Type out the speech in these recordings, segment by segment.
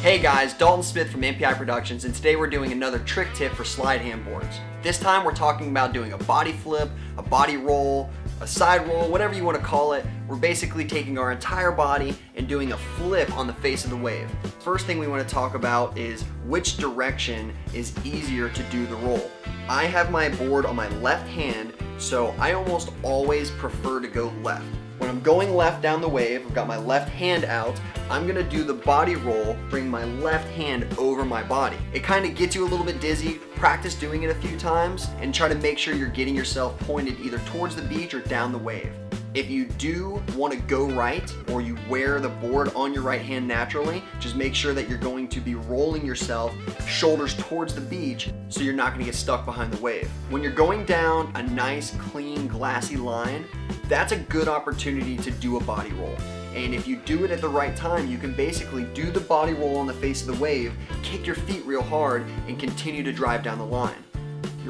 Hey guys, Dalton Smith from MPI Productions and today we're doing another trick tip for Slyde hand boards. This time we're talking about doing a body flip, a body roll, a side roll, whatever you want to call it. We're basically taking our entire body and doing a flip on the face of the wave. First thing we want to talk about is which direction is easier to do the roll. I have my board on my left hand, so I almost always prefer to go left. I'm going left down the wave, I've got my left hand out, I'm gonna do the body roll, bring my left hand over my body. It kind of gets you a little bit dizzy. Practice doing it a few times and try to make sure you're getting yourself pointed either towards the beach or down the wave. If you do want to go right or you wear the board on your right hand naturally, just make sure that you're going to be rolling yourself shoulders towards the beach so you're not going to get stuck behind the wave. When you're going down a nice, clean, glassy line, that's a good opportunity to do a body roll. And if you do it at the right time, you can basically do the body roll on the face of the wave, kick your feet real hard, and continue to drive down the line.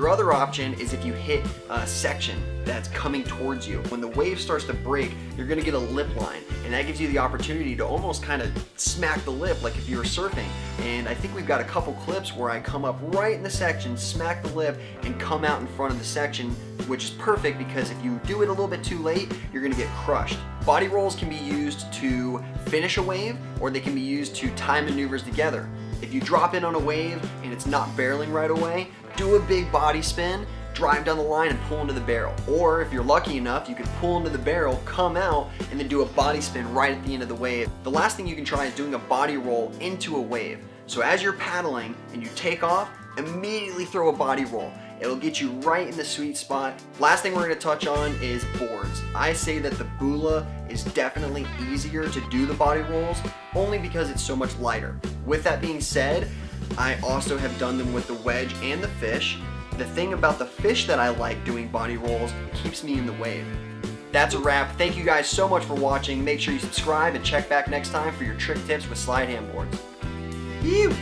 Your other option is if you hit a section that's coming towards you. When the wave starts to break, you're gonna get a lip line, and that gives you the opportunity to almost kind of smack the lip like if you were surfing. And I think we've got a couple clips where I come up right in the section, smack the lip, and come out in front of the section, which is perfect because if you do it a little bit too late, you're gonna get crushed. Body rolls can be used to finish a wave, or they can be used to tie maneuvers together. If you drop in on a wave and it's not barreling right away, do a big body spin, drive down the line and pull into the barrel. Or if you're lucky enough, you can pull into the barrel, come out, and then do a body spin right at the end of the wave. The last thing you can try is doing a body roll into a wave. So as you're paddling and you take off, immediately throw a body roll. It'll get you right in the sweet spot. Last thing we're gonna touch on is boards. I say that the Bula is definitely easier to do the body rolls only because it's so much lighter. With that being said, I also have done them with the wedge and the fish. The thing about the fish that I like doing body rolls, keeps me in the wave. That's a wrap. Thank you guys so much for watching. Make sure you subscribe and check back next time for your trick tips with Slyde hand boards. You.